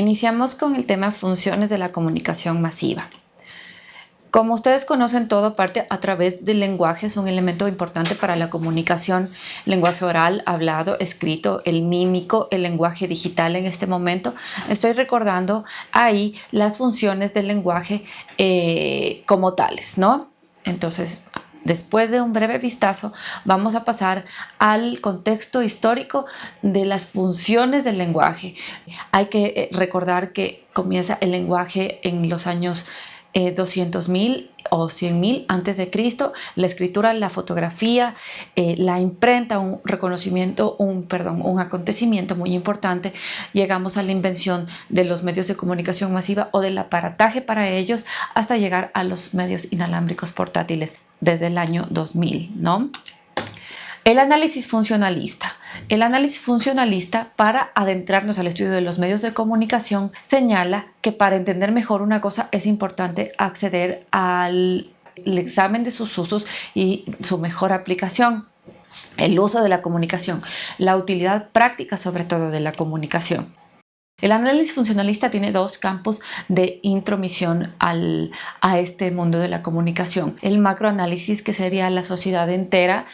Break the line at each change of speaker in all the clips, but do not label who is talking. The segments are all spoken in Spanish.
Iniciamos con el tema funciones de la comunicación masiva. Como ustedes conocen, todo parte a través del lenguaje, es un elemento importante para la comunicación, lenguaje oral, hablado, escrito, el mímico, el lenguaje digital en este momento. Estoy recordando ahí las funciones del lenguaje eh, como tales, ¿no? Entonces, Después de un breve vistazo, vamos a pasar al contexto histórico de las funciones del lenguaje. Hay que eh, recordar que comienza el lenguaje en los años 200.000 eh, o 100.000 antes de Cristo, la escritura, la fotografía, eh, la imprenta, un reconocimiento, un perdón, un acontecimiento muy importante. Llegamos a la invención de los medios de comunicación masiva o del aparataje para ellos hasta llegar a los medios inalámbricos portátiles desde el año 2000, ¿no? El análisis funcionalista. El análisis funcionalista, para adentrarnos al estudio de los medios de comunicación, señala que para entender mejor una cosa es importante acceder al examen de sus usos y su mejor aplicación. El uso de la comunicación, la utilidad práctica sobre todo de la comunicación. El análisis funcionalista tiene dos campos de intromisión al, a este mundo de la comunicación. El macroanálisis, que sería la sociedad entera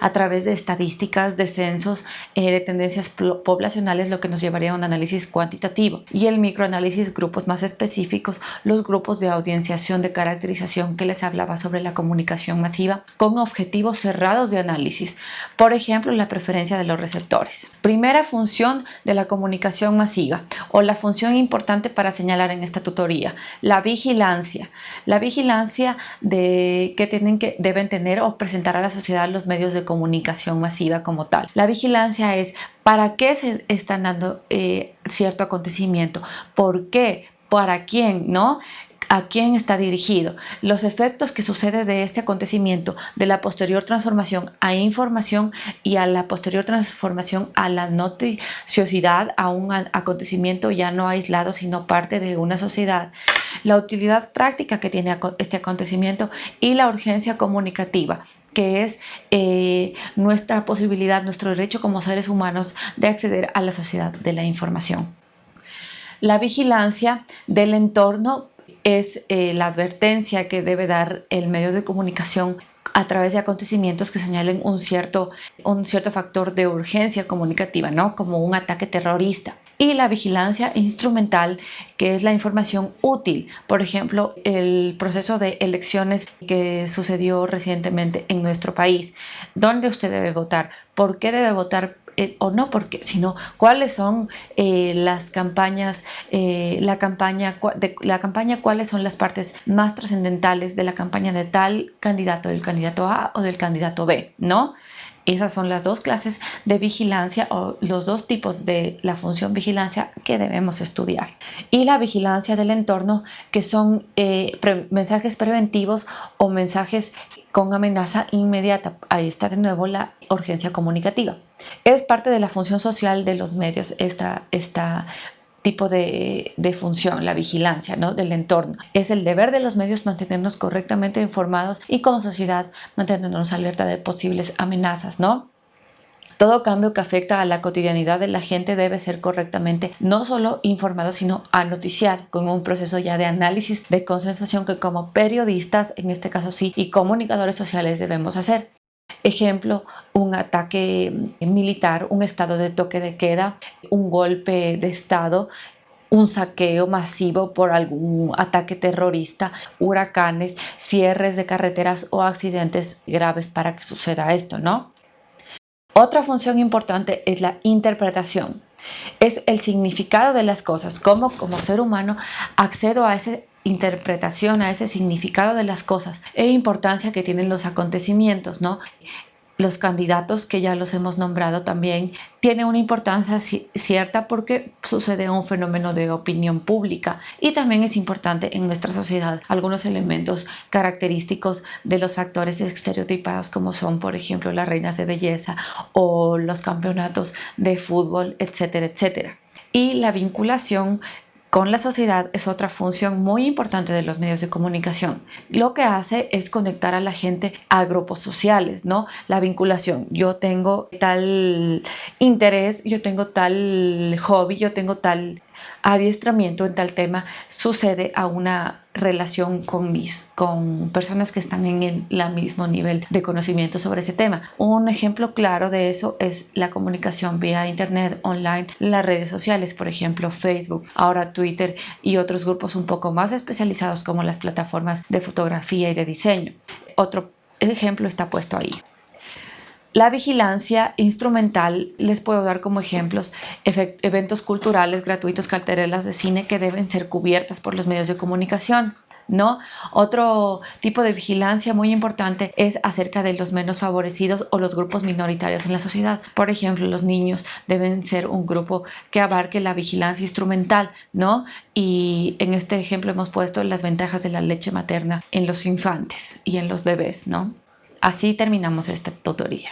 a través de estadísticas, de censos, eh, de tendencias poblacionales, lo que nos llevaría a un análisis cuantitativo. Y el microanálisis, grupos más específicos, los grupos de audienciación de caracterización que les hablaba sobre la comunicación masiva, con objetivos cerrados de análisis. Por ejemplo, la preferencia de los receptores. Primera función de la comunicación masiva o la función importante para señalar en esta tutoría, la vigilancia. La vigilancia de que, tienen que deben tener o presentar a la sociedad los medios de comunicación masiva como tal. La vigilancia es para qué se están dando eh, cierto acontecimiento, por qué, para quién, ¿no? A quién está dirigido, los efectos que sucede de este acontecimiento, de la posterior transformación a información y a la posterior transformación a la noticiosidad, a un acontecimiento ya no aislado, sino parte de una sociedad, la utilidad práctica que tiene este acontecimiento y la urgencia comunicativa que es eh, nuestra posibilidad, nuestro derecho como seres humanos de acceder a la sociedad de la información. La vigilancia del entorno es eh, la advertencia que debe dar el medio de comunicación a través de acontecimientos que señalen un cierto, un cierto factor de urgencia comunicativa, ¿no? como un ataque terrorista. Y la vigilancia instrumental, que es la información útil. Por ejemplo, el proceso de elecciones que sucedió recientemente en nuestro país. ¿Dónde usted debe votar? ¿Por qué debe votar eh, o no porque, sino cuáles son eh, las campañas, eh, la campaña, de, la campaña, cuáles son las partes más trascendentales de la campaña de tal candidato, del candidato A o del candidato B, ¿no? Esas son las dos clases de vigilancia o los dos tipos de la función vigilancia que debemos estudiar. Y la vigilancia del entorno, que son mensajes preventivos o mensajes con amenaza inmediata. Ahí está de nuevo la urgencia comunicativa. Es parte de la función social de los medios esta, esta tipo de, función, la vigilancia ¿no? del entorno. Es el deber de los medios mantenernos correctamente informados y como sociedad mantenernos alerta de posibles amenazas, ¿no? Todo cambio que afecta a la cotidianidad de la gente debe ser correctamente no solo informado, sino anoticiado con un proceso ya de análisis de consensación que como periodistas, en este caso sí, y comunicadores sociales debemos hacer. Ejemplo, un ataque militar, un estado de toque de queda, un golpe de estado, un saqueo masivo por algún ataque terrorista, huracanes, cierres de carreteras o accidentes graves para que suceda esto, ¿no? Otra función importante es la interpretación. Es el significado de las cosas, cómo como ser humano accedo a esa interpretación, a ese significado de las cosas e importancia que tienen los acontecimientos, ¿no? los candidatos que ya los hemos nombrado también tienen una importancia cierta porque sucede un fenómeno de opinión pública y también es importante en nuestra sociedad algunos elementos característicos de los factores estereotipados como son por ejemplo las reinas de belleza o los campeonatos de fútbol etcétera etcétera y la vinculación con la sociedad es otra función muy importante de los medios de comunicación. Lo que hace es conectar a la gente a grupos sociales, ¿no? La vinculación. Yo tengo tal interés, yo tengo tal hobby, yo tengo tal adiestramiento en tal tema sucede a una relación con mis con personas que están en el mismo nivel de conocimiento sobre ese tema. Un ejemplo claro de eso es la comunicación vía internet online, las redes sociales, por ejemplo, Facebook, ahora Twitter y otros grupos un poco más especializados como las plataformas de fotografía y de diseño. Otro ejemplo está puesto ahí. La vigilancia instrumental, les puedo dar como ejemplos eventos culturales gratuitos, carterelas de cine que deben ser cubiertas por los medios de comunicación. ¿No? Otro tipo de vigilancia muy importante es acerca de los menos favorecidos o los grupos minoritarios en la sociedad. Por ejemplo, los niños deben ser un grupo que abarque la vigilancia instrumental, ¿no? Y en este ejemplo hemos puesto las ventajas de la leche materna en los infantes y en los bebés, ¿no? Así terminamos esta tutoría.